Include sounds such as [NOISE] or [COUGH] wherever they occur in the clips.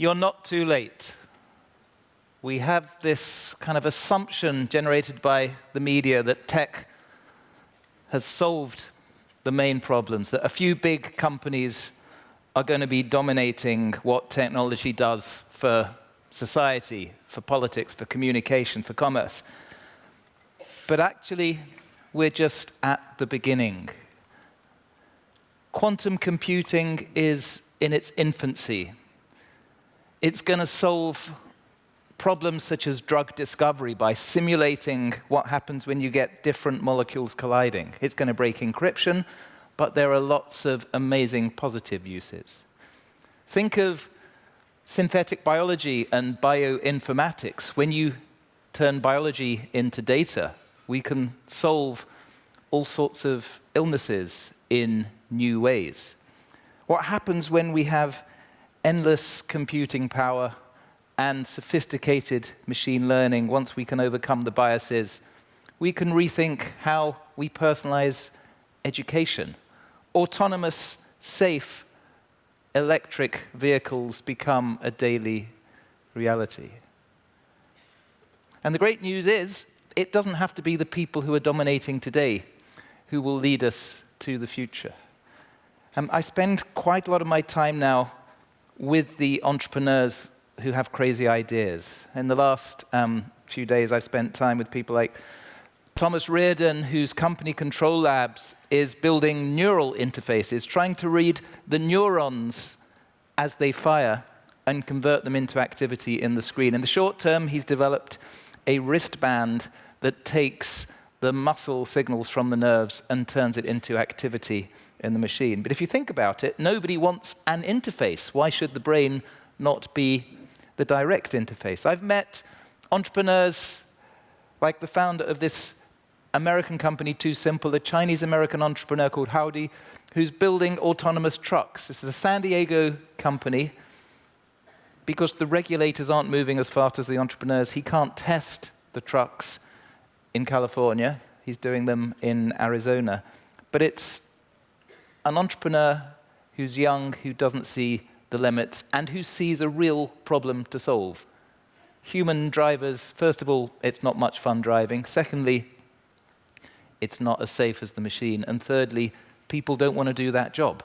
You're not too late. We have this kind of assumption generated by the media that tech has solved the main problems, that a few big companies are going to be dominating what technology does for society, for politics, for communication, for commerce. But actually, we're just at the beginning. Quantum computing is in its infancy. It's going to solve problems such as drug discovery by simulating what happens when you get different molecules colliding. It's going to break encryption, but there are lots of amazing positive uses. Think of synthetic biology and bioinformatics. When you turn biology into data, we can solve all sorts of illnesses in new ways. What happens when we have endless computing power and sophisticated machine learning, once we can overcome the biases, we can rethink how we personalize education. Autonomous, safe electric vehicles become a daily reality. And the great news is, it doesn't have to be the people who are dominating today who will lead us to the future. Um, I spend quite a lot of my time now with the entrepreneurs who have crazy ideas. In the last um, few days, I've spent time with people like Thomas Reardon, whose company Control Labs is building neural interfaces, trying to read the neurons as they fire and convert them into activity in the screen. In the short term, he's developed a wristband that takes the muscle signals from the nerves and turns it into activity in the machine. But if you think about it, nobody wants an interface. Why should the brain not be the direct interface? I've met entrepreneurs like the founder of this American company, TuSimple, a Chinese-American entrepreneur called Howdy, who's building autonomous trucks. This is a San Diego company. Because the regulators aren't moving as fast as the entrepreneurs, he can't test the trucks in California. He's doing them in Arizona. But it's an entrepreneur who's young, who doesn't see the limits, and who sees a real problem to solve. Human drivers, first of all, it's not much fun driving. Secondly, it's not as safe as the machine. And thirdly, people don't want to do that job.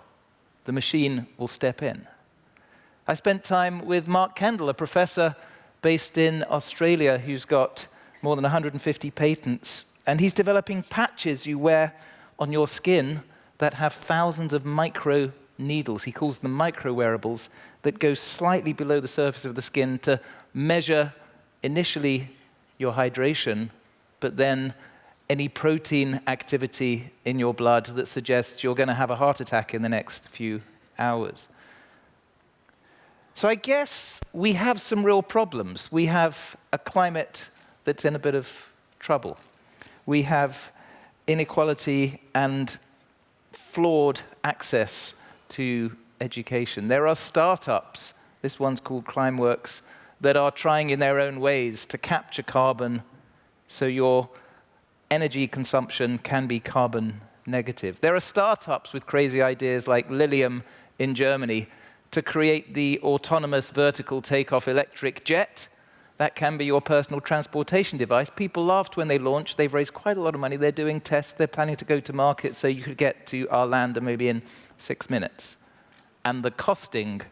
The machine will step in. I spent time with Mark Kendall, a professor based in Australia who's got more than 150 patents. And he's developing patches you wear on your skin that have thousands of micro needles. He calls them micro wearables that go slightly below the surface of the skin to measure initially your hydration, but then any protein activity in your blood that suggests you're going to have a heart attack in the next few hours. So I guess we have some real problems. We have a climate that's in a bit of trouble. We have inequality and flawed access to education. There are startups, this one's called Climeworks, that are trying in their own ways to capture carbon so your energy consumption can be carbon negative. There are startups with crazy ideas like Lilium in Germany to create the autonomous vertical takeoff electric jet that can be your personal transportation device. People laughed when they launched. They've raised quite a lot of money. They're doing tests. They're planning to go to market so you could get to Arlanda maybe in six minutes. And the costing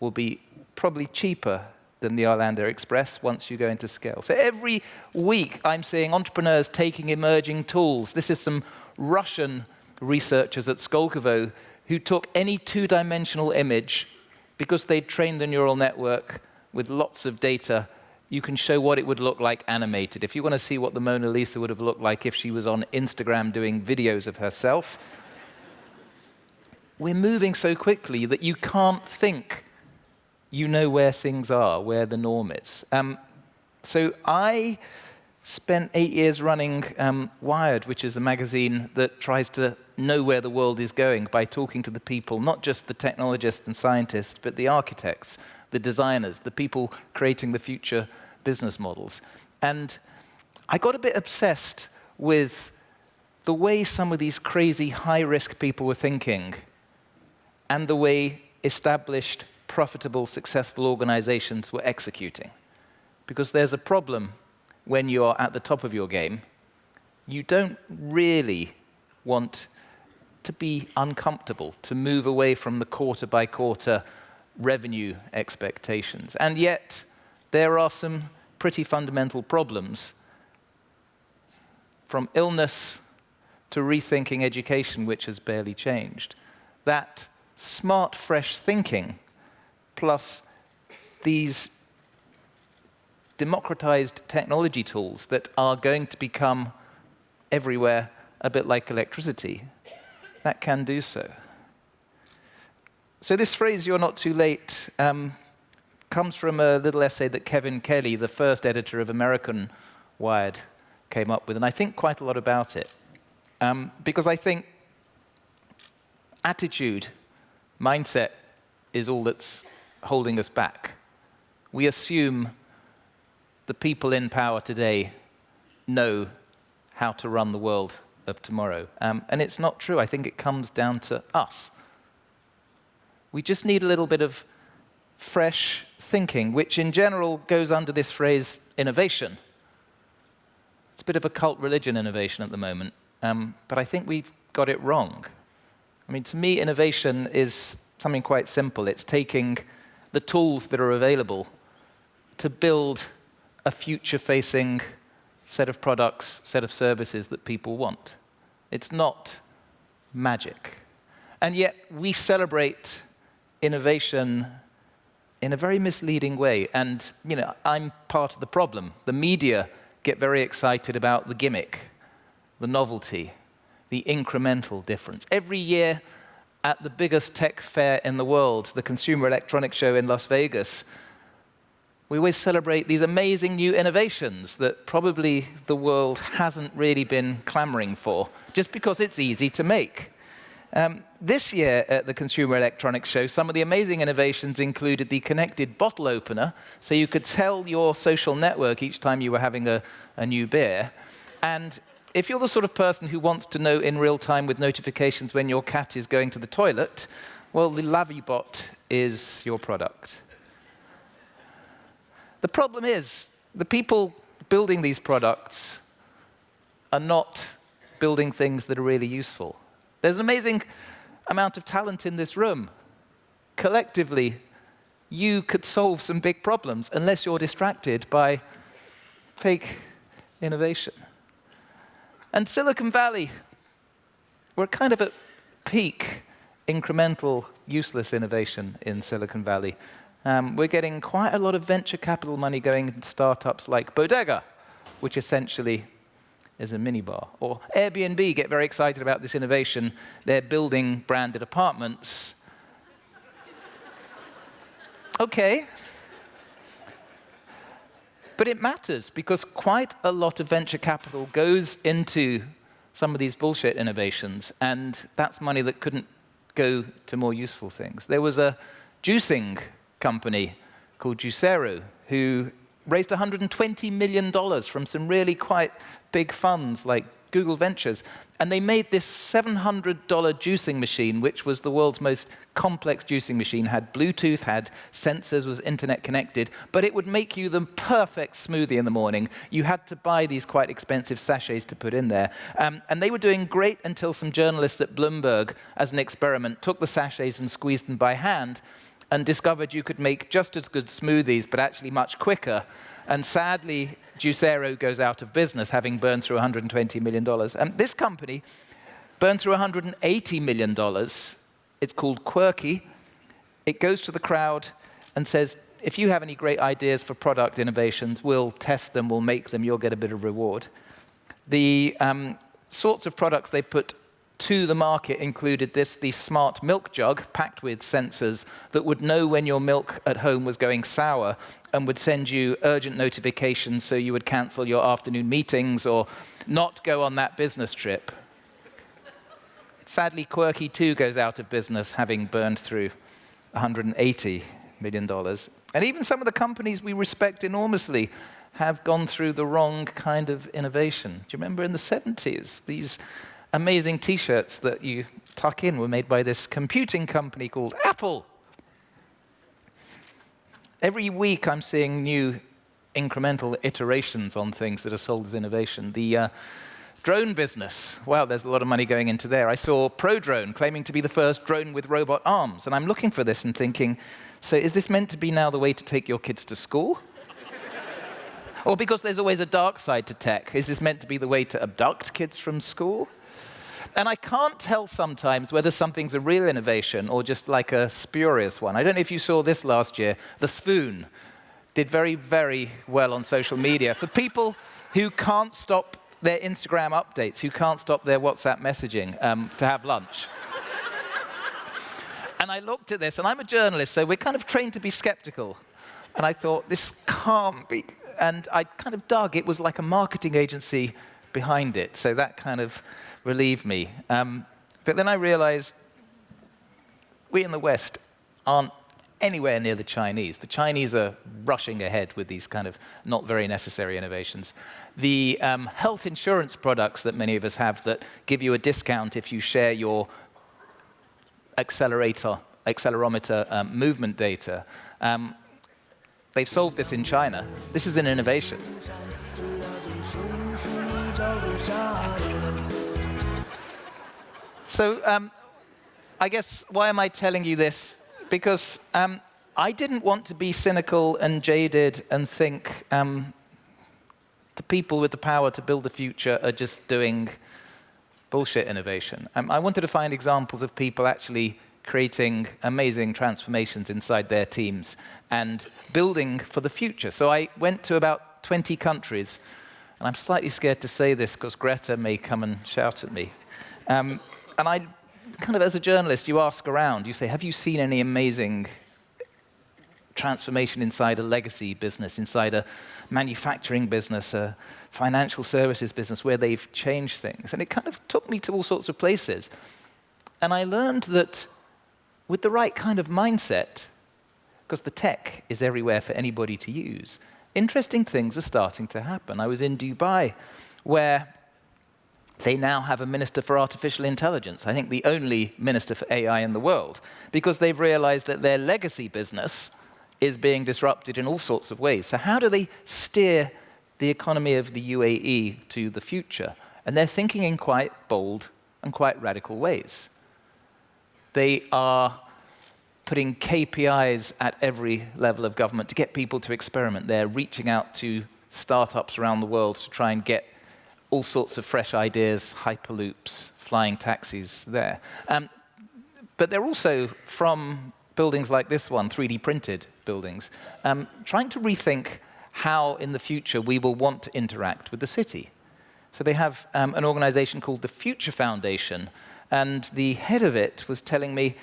will be probably cheaper than the Arlanda Express once you go into scale. So every week I'm seeing entrepreneurs taking emerging tools. This is some Russian researchers at Skolkovo who took any two-dimensional image because they'd trained the neural network with lots of data, you can show what it would look like animated. If you want to see what the Mona Lisa would have looked like if she was on Instagram doing videos of herself, we're moving so quickly that you can't think you know where things are, where the norm is. Um, so I spent eight years running um, Wired, which is a magazine that tries to know where the world is going by talking to the people, not just the technologists and scientists, but the architects, the designers, the people creating the future business models. And I got a bit obsessed with the way some of these crazy high-risk people were thinking and the way established profitable, successful organizations were executing. Because there's a problem when you are at the top of your game. You don't really want to be uncomfortable, to move away from the quarter by quarter revenue expectations. And yet, there are some pretty fundamental problems from illness to rethinking education, which has barely changed. That smart, fresh thinking plus these democratized technology tools that are going to become everywhere a bit like electricity, that can do so. So this phrase, you're not too late, um, comes from a little essay that Kevin Kelly, the first editor of American Wired, came up with, and I think quite a lot about it. Um, because I think attitude, mindset, is all that's holding us back. We assume the people in power today know how to run the world of tomorrow. Um, and it's not true. I think it comes down to us. We just need a little bit of fresh thinking, which in general goes under this phrase innovation. It's a bit of a cult religion innovation at the moment, um, but I think we've got it wrong. I mean, to me, innovation is something quite simple. It's taking the tools that are available to build a future-facing set of products, set of services that people want. It's not magic. And yet we celebrate innovation in a very misleading way. And you know, I'm part of the problem. The media get very excited about the gimmick, the novelty, the incremental difference. Every year at the biggest tech fair in the world, the Consumer Electronics Show in Las Vegas, we always celebrate these amazing new innovations that probably the world hasn't really been clamoring for, just because it's easy to make. Um, this year at the Consumer Electronics Show, some of the amazing innovations included the connected bottle opener, so you could tell your social network each time you were having a, a new beer. And if you're the sort of person who wants to know in real time with notifications when your cat is going to the toilet, well, the LavvieBot is your product. The problem is, the people building these products are not building things that are really useful. There's an amazing amount of talent in this room. Collectively, you could solve some big problems unless you're distracted by fake innovation. And Silicon Valley, we're kind of at peak incremental, useless innovation in Silicon Valley. Um, we're getting quite a lot of venture capital money going into startups like Bodega, which essentially is a minibar. Or Airbnb get very excited about this innovation. They're building branded apartments. okay. But it matters because quite a lot of venture capital goes into some of these bullshit innovations, and that's money that couldn't go to more useful things. There was a juicing company called Juicero who raised $120 million from some really quite big funds like Google Ventures. And they made this $700 juicing machine, which was the world's most complex juicing machine, had Bluetooth, had sensors, was internet connected, but it would make you the perfect smoothie in the morning. You had to buy these quite expensive sachets to put in there. Um, and they were doing great until some journalists at Bloomberg, as an experiment, took the sachets and squeezed them by hand and discovered you could make just as good smoothies, but actually much quicker. And sadly, Juicero goes out of business, having burned through $120 million. And this company burned through $180 million. It's called Quirky. It goes to the crowd and says, if you have any great ideas for product innovations, we'll test them, we'll make them, you'll get a bit of reward. The um, sorts of products they put to the market included this, the smart milk jug packed with sensors that would know when your milk at home was going sour and would send you urgent notifications so you would cancel your afternoon meetings or not go on that business trip. Sadly, Quirky too goes out of business, having burned through $180 million. And even some of the companies we respect enormously have gone through the wrong kind of innovation. Do you remember in the 70s, these amazing t-shirts that you tuck in were made by this computing company called Apple. every week I'm seeing new incremental iterations on things that are sold as innovation. The uh, drone business, wow, there's a lot of money going into there. I saw ProDrone claiming to be the first drone with robot arms, and I'm looking for this and thinking, so is this meant to be now the way to take your kids to school? [LAUGHS] or because there's always a dark side to tech, is this meant to be the way to abduct kids from school? And I can't tell sometimes whether something's a real innovation or just like a spurious one. I don't know if you saw this last year, the spoon did very, very well on social media. For people who can't stop their Instagram updates, who can't stop their WhatsApp messaging um, to have lunch. and I looked at this, and I'm a journalist, so we're kind of trained to be skeptical. And I thought, this can't be. And I kind of dug, it was like a marketing agency behind it. So that kind of relieved me. Um, but then I realized we in the West aren't anywhere near the Chinese. The Chinese are rushing ahead with these kind of not very necessary innovations. The um, health insurance products that many of us have that give you a discount if you share your accelerator, accelerometer um, movement data, um, they've solved this in China. This is an innovation. So um, I guess why am I telling you this? because um, I didn't want to be cynical and jaded and think um, the people with the power to build the future are just doing bullshit innovation. Um, I wanted to find examples of people actually creating amazing transformations inside their teams and building for the future. So I went to about 20 countries, and I'm slightly scared to say this because Greta may come and shout at me. Um, and I kind of as a journalist, you ask around, you say, have you seen any amazing transformation inside a legacy business, inside a manufacturing business, a financial services business where they've changed things? And it kind of took me to all sorts of places. And I learned that with the right kind of mindset, because the tech is everywhere for anybody to use, interesting things are starting to happen. I was in Dubai where they now have a minister for artificial intelligence, I think the only minister for AI in the world, because they've realized that their legacy business is being disrupted in all sorts of ways. So how do they steer the economy of the UAE to the future? And they're thinking in quite bold and quite radical ways. They are putting KPIs at every level of government to get people to experiment. They're reaching out to startups around the world to try and get all sorts of fresh ideas, hyperloops, flying taxis there. Um, but they're also from buildings like this one, 3D printed buildings, um, trying to rethink how in the future we will want to interact with the city. So they have um, an organization called the Future Foundation, and the head of it was telling me,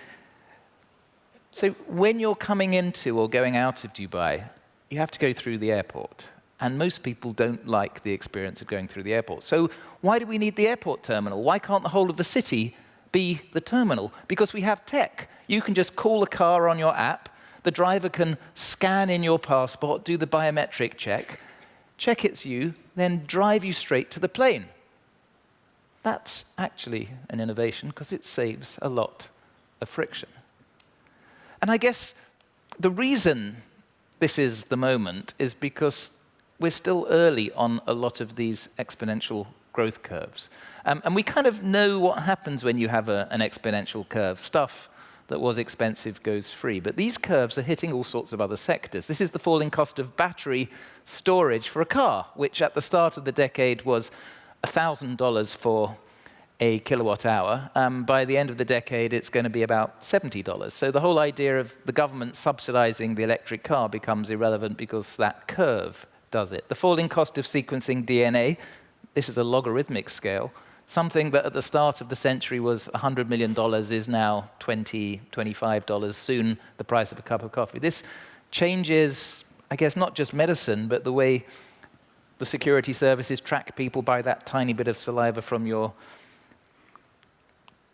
so when you're coming into or going out of Dubai, you have to go through the airport and most people don't like the experience of going through the airport. So why do we need the airport terminal? Why can't the whole of the city be the terminal? Because we have tech. You can just call a car on your app, the driver can scan in your passport, do the biometric check, check it's you, then drive you straight to the plane. That's actually an innovation because it saves a lot of friction. And I guess the reason this is the moment is because we're still early on a lot of these exponential growth curves. Um, and we kind of know what happens when you have a, an exponential curve. Stuff that was expensive goes free. But these curves are hitting all sorts of other sectors. This is the falling cost of battery storage for a car, which at the start of the decade was $1,000 for a kilowatt hour. Um, by the end of the decade, it's going to be about $70. So the whole idea of the government subsidizing the electric car becomes irrelevant because that curve does it. The falling cost of sequencing DNA, this is a logarithmic scale, something that at the start of the century was $100 million is now $20, $25, soon the price of a cup of coffee. This changes, I guess, not just medicine, but the way the security services track people by that tiny bit of saliva from your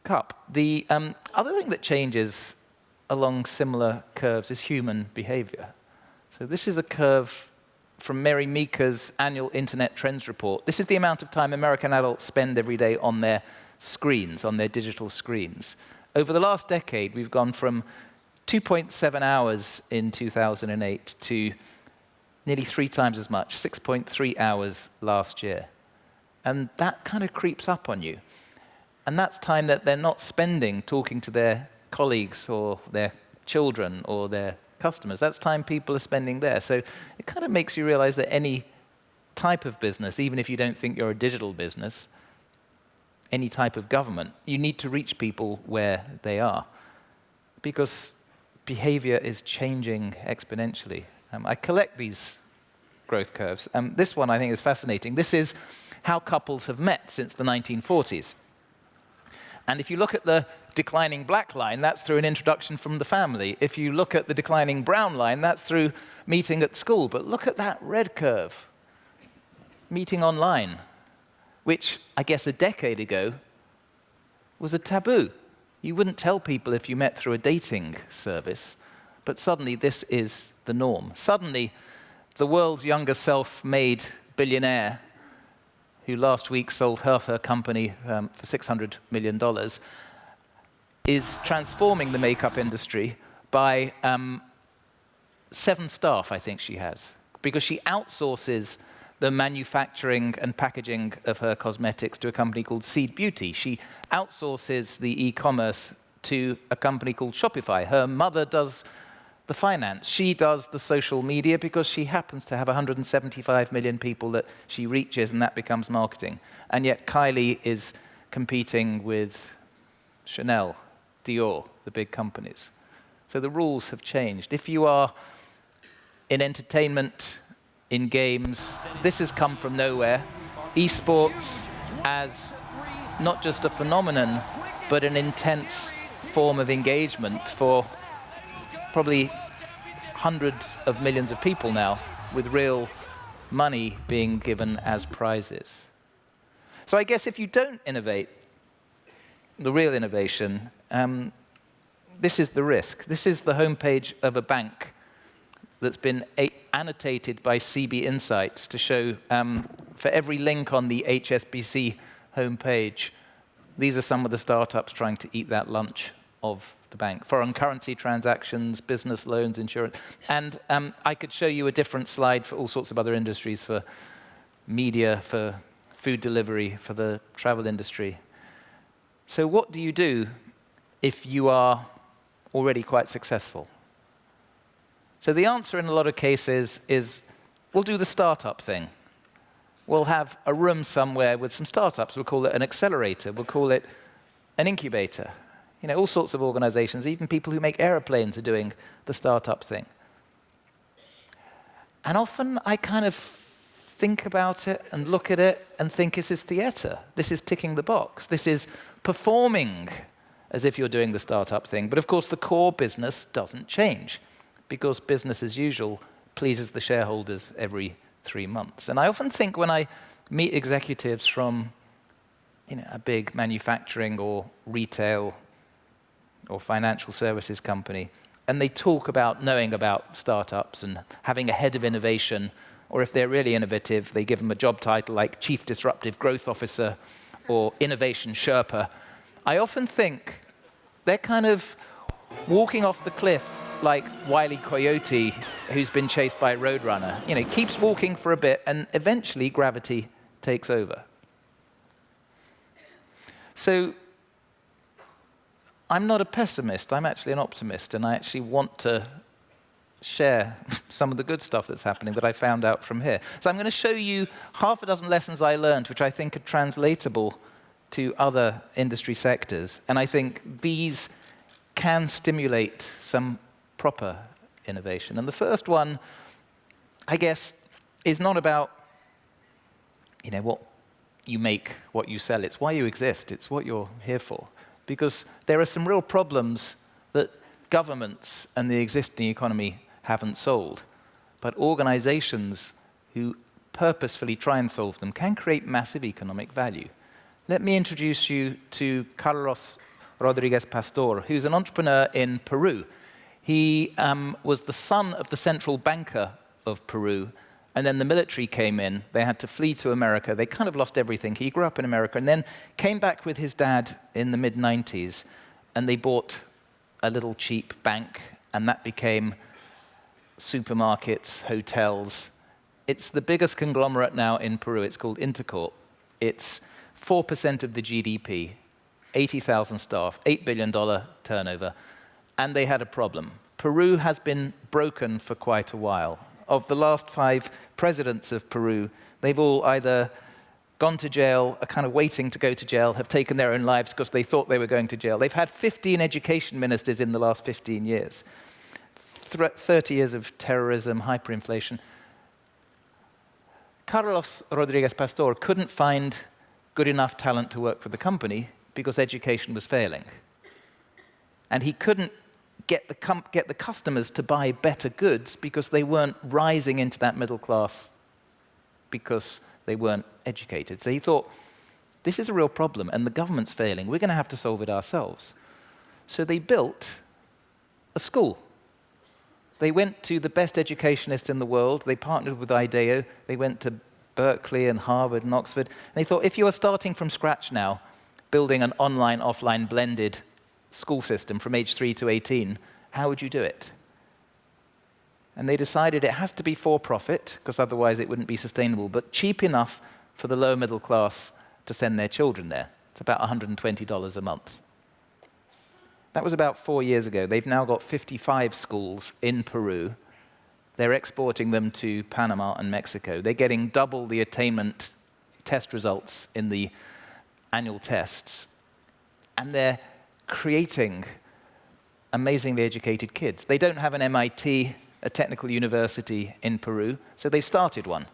cup. The um, other thing that changes along similar curves is human behavior. So this is a curve from Mary Meeker's annual Internet Trends Report. This is the amount of time American adults spend every day on their screens, on their digital screens. Over the last decade, we've gone from 2.7 hours in 2008 to nearly three times as much, 6.3 hours last year. And that kind of creeps up on you. And that's time that they're not spending talking to their colleagues or their children or their customers. That's time people are spending there. So it kind of makes you realize that any type of business, even if you don't think you're a digital business, any type of government, you need to reach people where they are. Because behavior is changing exponentially. Um, I collect these growth curves. Um, this one I think is fascinating. This is how couples have met since the 1940s. And if you look at the declining black line, that's through an introduction from the family. If you look at the declining brown line, that's through meeting at school. But look at that red curve, meeting online, which I guess a decade ago was a taboo. You wouldn't tell people if you met through a dating service, but suddenly this is the norm. Suddenly, the world's younger self-made billionaire who last week sold half her company um, for $600 million, is transforming the makeup industry by um, seven staff, I think she has, because she outsources the manufacturing and packaging of her cosmetics to a company called Seed Beauty. She outsources the e-commerce to a company called Shopify. Her mother does the finance. She does the social media because she happens to have 175 million people that she reaches, and that becomes marketing. And yet Kylie is competing with Chanel, Dior, the big companies. So the rules have changed. If you are in entertainment, in games, this has come from nowhere. Esports as not just a phenomenon, but an intense form of engagement for probably hundreds of millions of people now with real money being given as prizes. So I guess if you don't innovate, the real innovation, um, this is the risk. This is the homepage of a bank that's been annotated by CB Insights to show um, for every link on the HSBC homepage, these are some of the startups trying to eat that lunch of the bank. Foreign currency transactions, business loans, insurance. And um, I could show you a different slide for all sorts of other industries, for media, for food delivery, for the travel industry. So what do you do if you are already quite successful? So the answer in a lot of cases is, we'll do the startup thing. We'll have a room somewhere with some startups. We'll call it an accelerator. We'll call it an incubator. You know, all sorts of organizations, even people who make aeroplanes are doing the startup thing. And often I kind of think about it and look at it and think this is theater. This is ticking the box. This is performing as if you're doing the startup thing. But of course, the core business doesn't change because business as usual pleases the shareholders every three months. And I often think when I meet executives from you know, a big manufacturing or retail or financial services company, and they talk about knowing about startups and having a head of innovation, or if they're really innovative, they give them a job title like Chief Disruptive Growth Officer or Innovation Sherpa. I often think they're kind of walking off the cliff like Wiley. Coyote, who's been chased by a roadrunner. You know, keeps walking for a bit, and eventually gravity takes over. So I'm not a pessimist, I'm actually an optimist, and I actually want to share [LAUGHS] some of the good stuff that's happening that I found out from here. So I'm going to show you half a dozen lessons I learned, which I think are translatable to other industry sectors. And I think these can stimulate some proper innovation. And the first one, I guess, is not about you know, what you make, what you sell. It's why you exist. It's what you're here for because there are some real problems that governments and the existing economy haven't solved. But organizations who purposefully try and solve them can create massive economic value. Let me introduce you to Carlos Rodriguez Pastor, who's an entrepreneur in Peru. He um, was the son of the central banker of Peru and then the military came in. They had to flee to America. They kind of lost everything. He grew up in America and then came back with his dad in the mid-90s. And they bought a little cheap bank and that became supermarkets, hotels. It's the biggest conglomerate now in Peru. It's called Intercorp. It's 4% of the GDP, 80,000 staff, $8 billion turnover, and they had a problem. Peru has been broken for quite a while. Of the last five presidents of Peru, they've all either gone to jail, are kind of waiting to go to jail, have taken their own lives because they thought they were going to jail. They've had 15 education ministers in the last 15 years. 30 years of terrorism, hyperinflation. Carlos Rodriguez Pastor couldn't find good enough talent to work for the company because education was failing. And he couldn't get the, get the customers to buy better goods because they weren't rising into that middle class because they weren't educated. So he thought, this is a real problem and the government's failing. We're going to have to solve it ourselves. So they built a school. They went to the best educationists in the world. They partnered with IDEO. They went to Berkeley and Harvard and Oxford. And they thought, if you are starting from scratch now, building an online, offline blended school system from age 3 to 18, how would you do it? And they decided it has to be for profit, because otherwise it wouldn't be sustainable, but cheap enough for the lower middle class to send their children there. It's about $120 a month. That was about four years ago. They've now got 55 schools in Peru. They're exporting them to Panama and Mexico. They're getting double the attainment test results in the annual tests. And they're creating amazingly educated kids. They don't have an MIT, a technical university in Peru, so they've started one.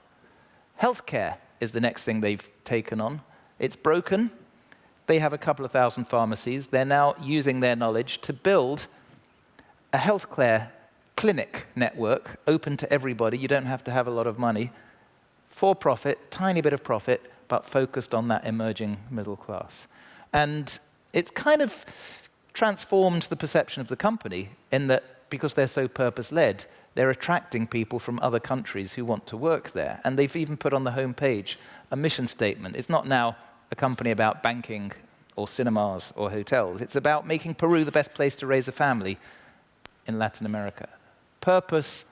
Healthcare is the next thing they've taken on. It's broken. They have a couple of thousand pharmacies. They're now using their knowledge to build a healthcare clinic network open to everybody. You don't have to have a lot of money. For profit, tiny bit of profit, but focused on that emerging middle class. And it's kind of transformed the perception of the company in that because they're so purpose-led, they're attracting people from other countries who want to work there. And they've even put on the homepage a mission statement. It's not now a company about banking or cinemas or hotels. It's about making Peru the best place to raise a family in Latin America. Purpose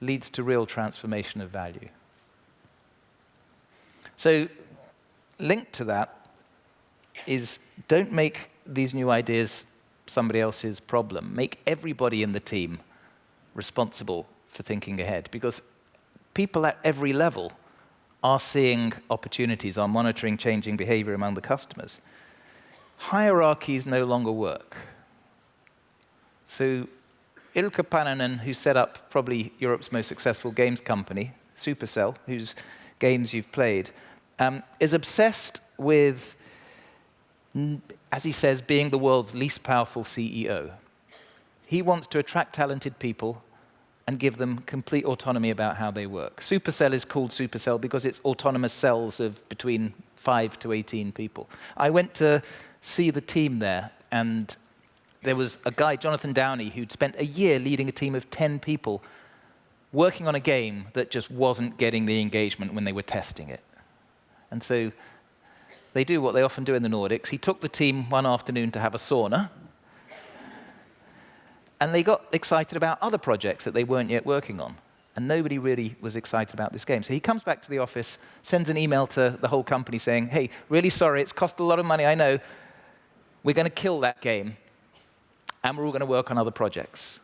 leads to real transformation of value. So linked to that is don't make these new ideas somebody else's problem. Make everybody in the team responsible for thinking ahead because people at every level are seeing opportunities, are monitoring changing behavior among the customers. Hierarchies no longer work. So Ilkka Paananen, who set up probably Europe's most successful games company, Supercell, whose games you've played, um, is obsessed with as he says, being the world's least powerful CEO. He wants to attract talented people and give them complete autonomy about how they work. Supercell is called Supercell because it's autonomous cells of between 5 to 18 people. I went to see the team there, and there was a guy, Jonathan Downey, who'd spent a year leading a team of 10 people working on a game that just wasn't getting the engagement when they were testing it. And so they do what they often do in the Nordics. He took the team one afternoon to have a sauna, and they got excited about other projects that they weren't yet working on. And nobody really was excited about this game. So he comes back to the office, sends an email to the whole company saying, hey, really sorry, it's cost a lot of money, I know. We're going to kill that game, and we're all going to work on other projects.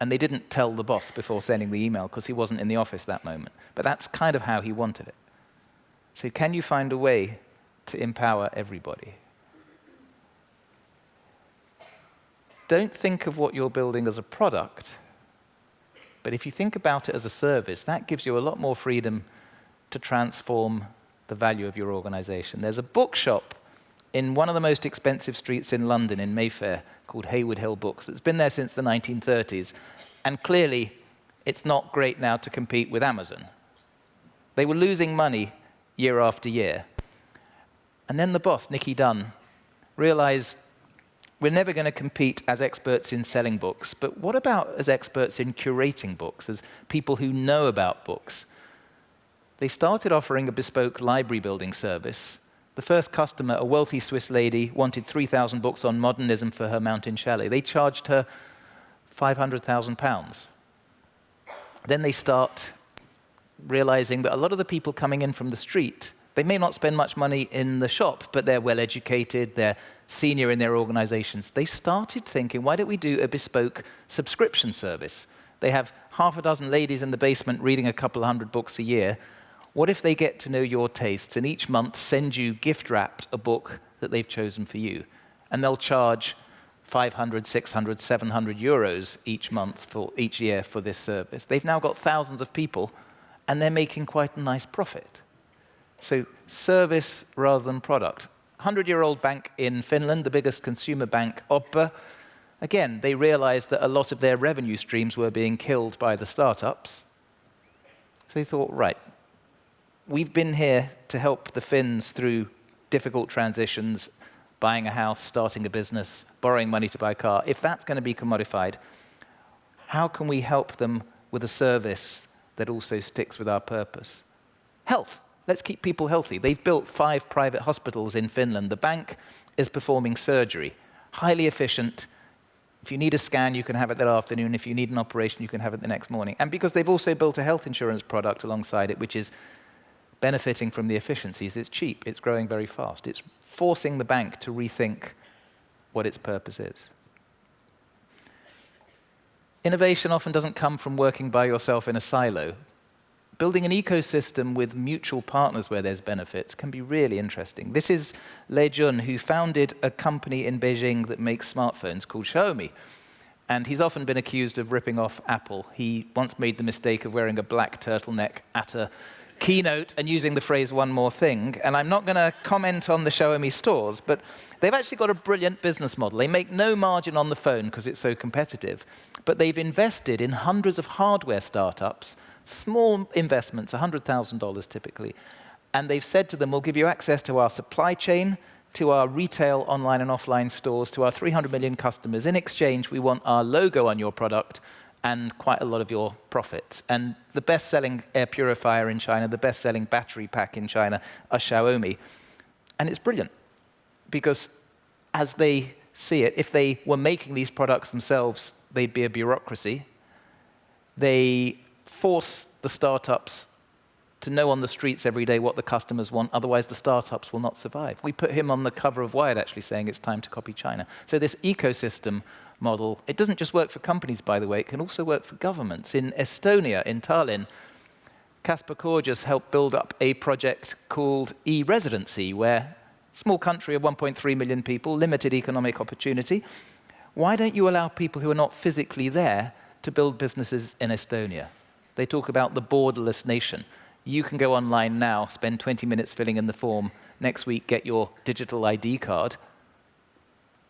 And they didn't tell the boss before sending the email because he wasn't in the office that moment. But that's kind of how he wanted it. So can you find a way to empower everybody. Don't think of what you're building as a product, but if you think about it as a service, that gives you a lot more freedom to transform the value of your organization. There's a bookshop in one of the most expensive streets in London, in Mayfair, called Heywood Hill Books, that's been there since the 1930s, and clearly it's not great now to compete with Amazon. They were losing money year after year. And then the boss, Nicky Dunne, realized we're never going to compete as experts in selling books, but what about as experts in curating books, as people who know about books? They started offering a bespoke library building service. The first customer, a wealthy Swiss lady, wanted 3,000 books on modernism for her mountain chalet. They charged her £500,000. Then they start realizing that a lot of the people coming in from the street, they may not spend much money in the shop, but they're well educated, they're senior in their organizations. They started thinking, why don't we do a bespoke subscription service? They have half a dozen ladies in the basement reading a couple of hundred books a year. What if they get to know your tastes and each month send you gift wrapped a book that they've chosen for you? And they'll charge 500, 600, 700 euros each month for each year for this service. They've now got thousands of people and they're making quite a nice profit. So service rather than product. 100-year-old bank in Finland, the biggest consumer bank, OP, again, they realized that a lot of their revenue streams were being killed by the startups. So they thought, right, we've been here to help the Finns through difficult transitions, buying a house, starting a business, borrowing money to buy a car. If that's going to be commodified, how can we help them with a service that also sticks with our purpose? Health. Let's keep people healthy. They've built five private hospitals in Finland. The bank is performing surgery, highly efficient. If you need a scan, you can have it that afternoon. If you need an operation, you can have it the next morning. And because they've also built a health insurance product alongside it, which is benefiting from the efficiencies, it's cheap, it's growing very fast. It's forcing the bank to rethink what its purpose is. Innovation often doesn't come from working by yourself in a silo, building an ecosystem with mutual partners where there's benefits can be really interesting. This is Lei Jun, who founded a company in Beijing that makes smartphones called Xiaomi. And he's often been accused of ripping off Apple. He once made the mistake of wearing a black turtleneck at a keynote and using the phrase one more thing. And I'm not going to comment on the Xiaomi stores, but they've actually got a brilliant business model. They make no margin on the phone because it's so competitive, but they've invested in hundreds of hardware startups small investments, $100,000 typically. And they've said to them, we'll give you access to our supply chain, to our retail online and offline stores, to our 300 million customers. In exchange, we want our logo on your product and quite a lot of your profits. And the best-selling air purifier in China, the best-selling battery pack in China are Xiaomi. And it's brilliant because as they see it, if they were making these products themselves, they'd be a bureaucracy. They force the startups to know on the streets every day what the customers want, otherwise the startups will not survive. We put him on the cover of Wired actually saying it's time to copy China. So this ecosystem model, it doesn't just work for companies, by the way, it can also work for governments. In Estonia, in Tallinn, Kaspar Korjus helped build up a project called e-residency, where small country of 1.3 million people, limited economic opportunity. Why don't you allow people who are not physically there to build businesses in Estonia? They talk about the borderless nation. You can go online now, spend 20 minutes filling in the form, next week get your digital ID card.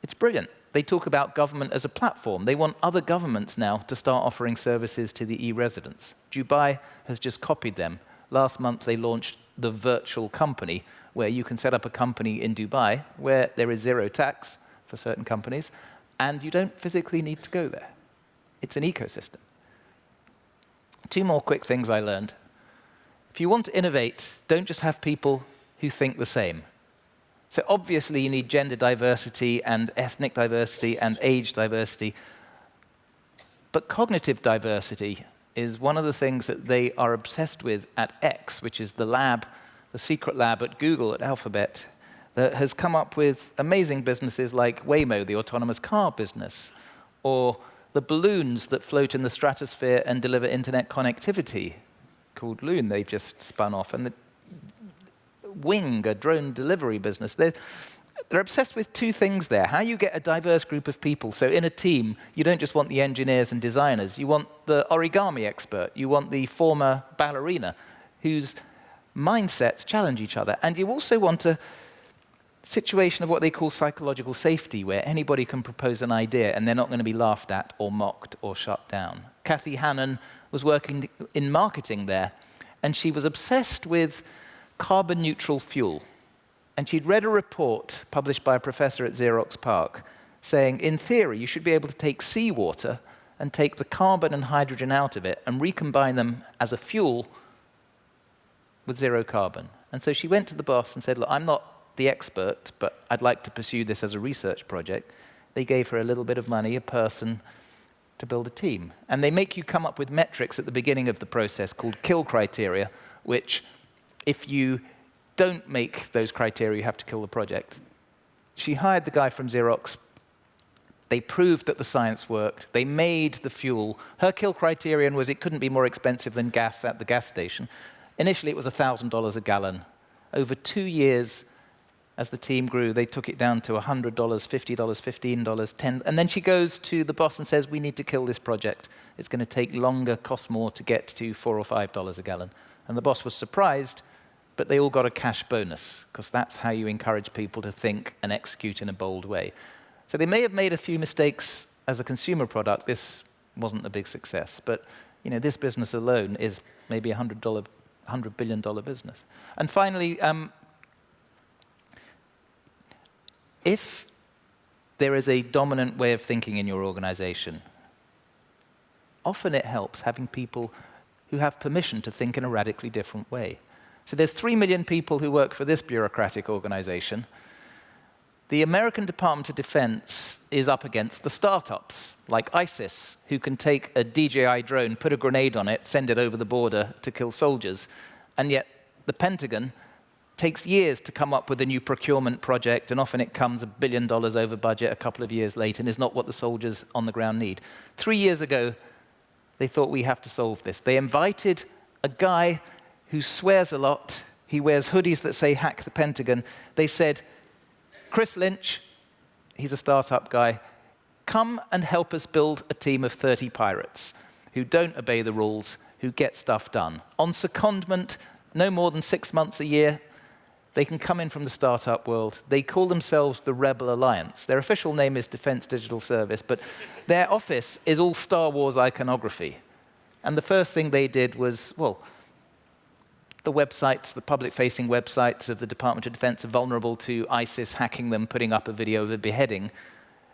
It's brilliant. They talk about government as a platform. They want other governments now to start offering services to the e-residents. Dubai has just copied them. Last month, they launched the virtual company, where you can set up a company in Dubai, where there is zero tax for certain companies, and you don't physically need to go there. It's an ecosystem. Two more quick things I learned. If you want to innovate, don't just have people who think the same. So obviously you need gender diversity and ethnic diversity and age diversity. But cognitive diversity is one of the things that they are obsessed with at X, which is the lab, the secret lab at Google, at Alphabet, that has come up with amazing businesses like Waymo, the autonomous car business, or the balloons that float in the stratosphere and deliver internet connectivity, called Loon, they've just spun off, and the Wing, a drone delivery business. They're, they're obsessed with two things there. How you get a diverse group of people. So in a team, you don't just want the engineers and designers. You want the origami expert. You want the former ballerina whose mindsets challenge each other. And you also want a situation of what they call psychological safety, where anybody can propose an idea and they're not going to be laughed at or mocked or shut down. Kathy Hannun was working in marketing there, and she was obsessed with carbon neutral fuel. And she'd read a report published by a professor at Xerox PARC saying, in theory, you should be able to take seawater and take the carbon and hydrogen out of it and recombine them as a fuel with zero carbon. And so she went to the boss and said, look, I'm not the expert, but I'd like to pursue this as a research project. They gave her a little bit of money, a person, to build a team. And they make you come up with metrics at the beginning of the process called kill criteria, which if you don't make those criteria, you have to kill the project. She hired the guy from Xerox. They proved that the science worked. They made the fuel. Her kill criterion was it couldn't be more expensive than gas at the gas station. Initially, it was $1,000 a gallon. Over two years, as the team grew, they took it down to $100, $50, $15, 10 And then she goes to the boss and says, we need to kill this project. It's going to take longer, cost more to get to 4 or $5 a gallon. And the boss was surprised, but they all got a cash bonus, because that's how you encourage people to think and execute in a bold way. So they may have made a few mistakes as a consumer product. This wasn't a big success. But you know, this business alone is maybe a $100, $100 billion business. And finally, um, if there is a dominant way of thinking in your organization, often it helps having people who have permission to think in a radically different way. So there's 3 million people who work for this bureaucratic organization. The American Department of Defense is up against the startups, like ISIS, who can take a DJI drone, put a grenade on it, send it over the border to kill soldiers. And yet the Pentagon takes years to come up with a new procurement project, and often it comes a billion dollars over budget a couple of years late and is not what the soldiers on the ground need. Three years ago, they thought we have to solve this. They invited a guy who swears a lot. He wears hoodies that say hack the Pentagon. They said, Chris Lynch, he's a startup guy, come and help us build a team of 30 pirates who don't obey the rules, who get stuff done. On secondment, no more than six months a year, they can come in from the startup world. They call themselves the Rebel Alliance. Their official name is Defense Digital Service, but their office is all Star Wars iconography. And the first thing they did was, well, the websites, the public-facing websites of the Department of Defense are vulnerable to ISIS hacking them, putting up a video of a beheading.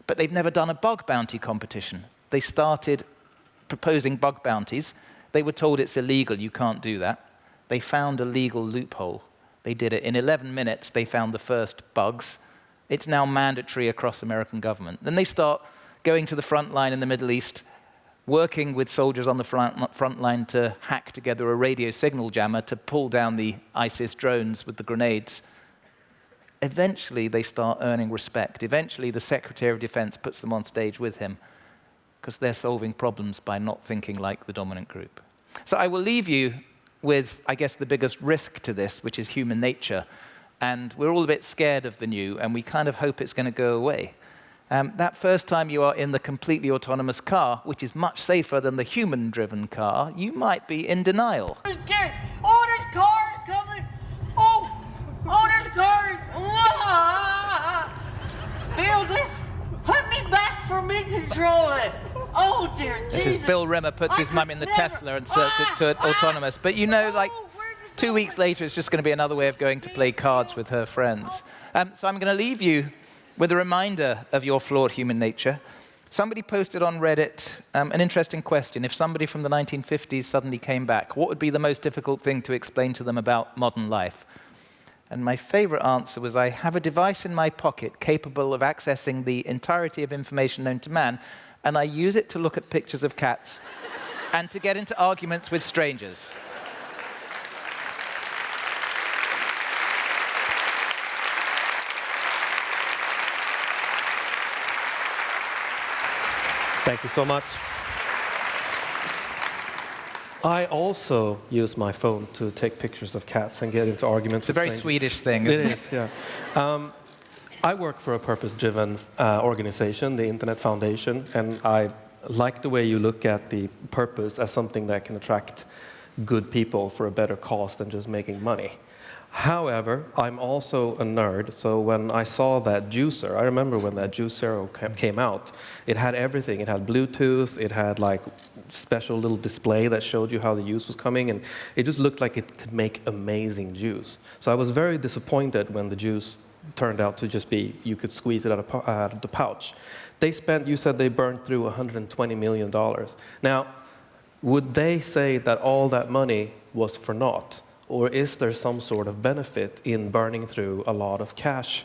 But they've never done a bug bounty competition. They started proposing bug bounties. They were told it's illegal, you can't do that. They found a legal loophole. They did it. In 11 minutes, they found the first bugs. It's now mandatory across American government. Then they start going to the front line in the Middle East, working with soldiers on the front, front line to hack together a radio signal jammer to pull down the ISIS drones with the grenades. Eventually, they start earning respect. Eventually, the Secretary of Defense puts them on stage with him because they're solving problems by not thinking like the dominant group. So I will leave you with, I guess, the biggest risk to this, which is human nature. And we're all a bit scared of the new, and we kind of hope it's going to go away. Um, that first time you are in the completely autonomous car, which is much safer than the human-driven car, you might be in denial. Oh, there's cars coming. Oh, oh, there's cars. Ah! Bill, this put me back for me control it. Oh, dear This Jesus. is Bill Rimmer puts I his mum in the never- Tesla and sets it to Ah! autonomous. But you know, like, Oh, two weeks later, it's just going to be another way of going to play cards with her friends. Um, so I'm going to leave you with a reminder of your flawed human nature. Somebody posted on Reddit um, an interesting question. If somebody from the 1950s suddenly came back, what would be the most difficult thing to explain to them about modern life? And my favorite answer was, I have a device in my pocket capable of accessing the entirety of information known to man, and I use it to look at pictures of cats and to get into arguments with strangers. Thank you so much. I also use my phone to take pictures of cats and get into arguments. It's a very Swedish thing, It isn't it? is, yeah. Um, I work for a purpose-driven uh, organization, the Internet Foundation, and I like the way you look at the purpose as something that can attract good people for a better cause than just making money. However, I'm also a nerd, so when I saw that juicer, I remember when that Juicero ca- came out, it had everything. It had Bluetooth, it had like special little display that showed you how the juice was coming, and it just looked like it could make amazing juice. So I was very disappointed when the juice turned out to just be, you could squeeze it out of, out of the pouch. They spent, you said they burned through $120 million. Now, would they say that all that money was for naught? Or is there some sort of benefit in burning through a lot of cash?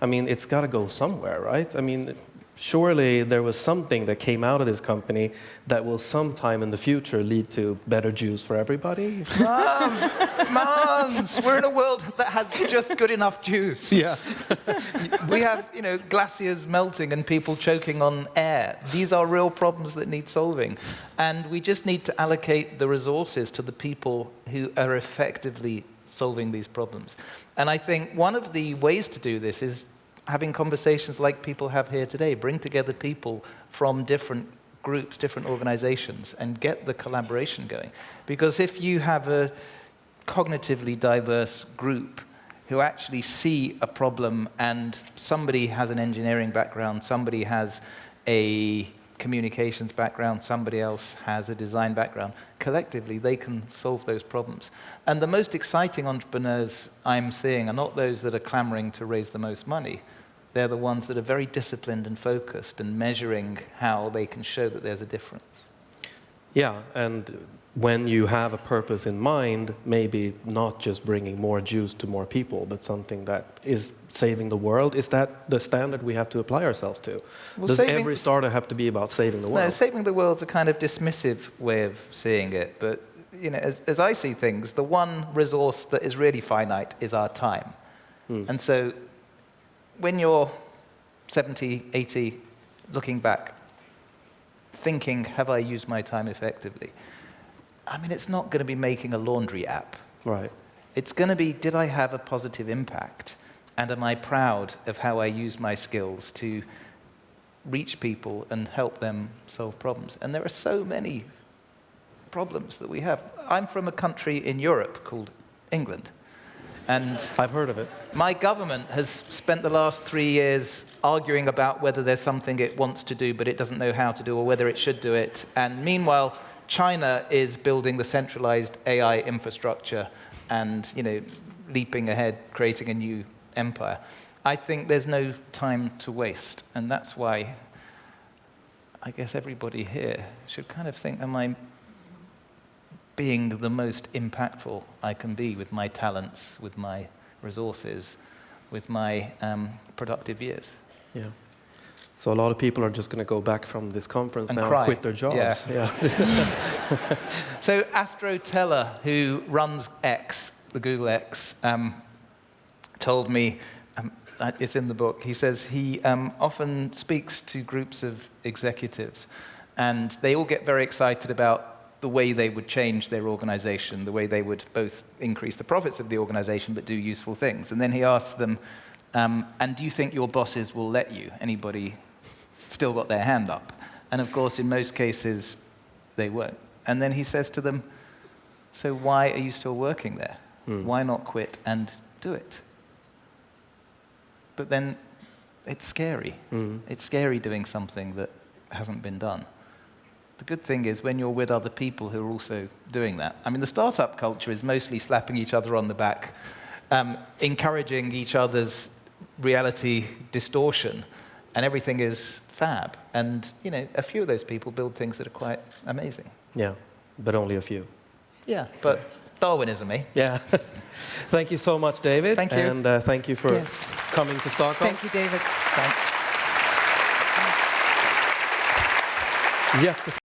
I mean, it's got to go somewhere, right? I mean, surely there was something that came out of this company that will sometime in the future lead to better juice for everybody. Mons, Mons, we're in a world that has just good enough juice. yeah. We have, you know, glaciers melting and people choking on air. These are real problems that need solving. And we just need to allocate the resources to the people who are effectively solving these problems. And I think one of the ways to do this is having conversations like people have here today, bring together people from different groups, different organizations, and get the collaboration going. Because if you have a cognitively diverse group who actually see a problem and somebody has an engineering background, somebody has a communications background, somebody else has a design background, collectively they can solve those problems. And the most exciting entrepreneurs I'm seeing are not those that are clamoring to raise the most money. They're the ones that are very disciplined and focused and measuring how they can show that there's a difference. Yeah, and when you have a purpose in mind, maybe not just bringing more juice to more people, but something that is saving the world, is that the standard we have to apply ourselves to? Well, Does every startup have to be about saving the world? No, saving the world's a kind of dismissive way of seeing it, but you know, as, as I see things, the one resource that is really finite is our time. Hmm. And so when you're 70, 80, looking back, thinking, have I used my time effectively? I mean, it's not going to be making a laundry app. Right. It's going to be, did I have a positive impact? And am I proud of how I use my skills to reach people and help them solve problems? And there are so many problems that we have. I'm from a country in Europe called England. And I've heard of it. my government has spent the last three years arguing about whether there's something it wants to do but it doesn't know how to do or whether it should do it. And meanwhile, China is building the centralized AI infrastructure and, you know, leaping ahead, creating a new empire. I think there's no time to waste. And that's why I guess everybody here should kind of think, am I being the most impactful I can be with my talents, with my resources, with my um, productive years. Yeah. So a lot of people are just going to go back from this conference And now cry. and quit their jobs. Yeah. [LAUGHS] yeah. [LAUGHS] So Astro Teller, who runs X, the Google X, um, told me, um, it's in the book, he says he um, often speaks to groups of executives and they all get very excited about the way they would change their organization, the way they would both increase the profits of the organization but do useful things. And then he asks them, um, and do you think your bosses will let you? Anybody still got their hand up? And of course, in most cases, they won't. And then he says to them, So why are you still working there? Why not quit and do it? But then it's scary. It's scary doing something that hasn't been done. The good thing is when you're with other people who are also doing that. I mean, the startup culture is mostly slapping each other on the back, um, encouraging each other's reality distortion, and everything is fab. And, you know, a few of those people build things that are quite amazing. yeah, but only a few. Yeah, but Darwinism, eh? Yeah. [LAUGHS] thank you so much, David. Thank you. And uh, thank you for Yes. coming to Stockholm. Thank you, David. Thanks. Jättespännande.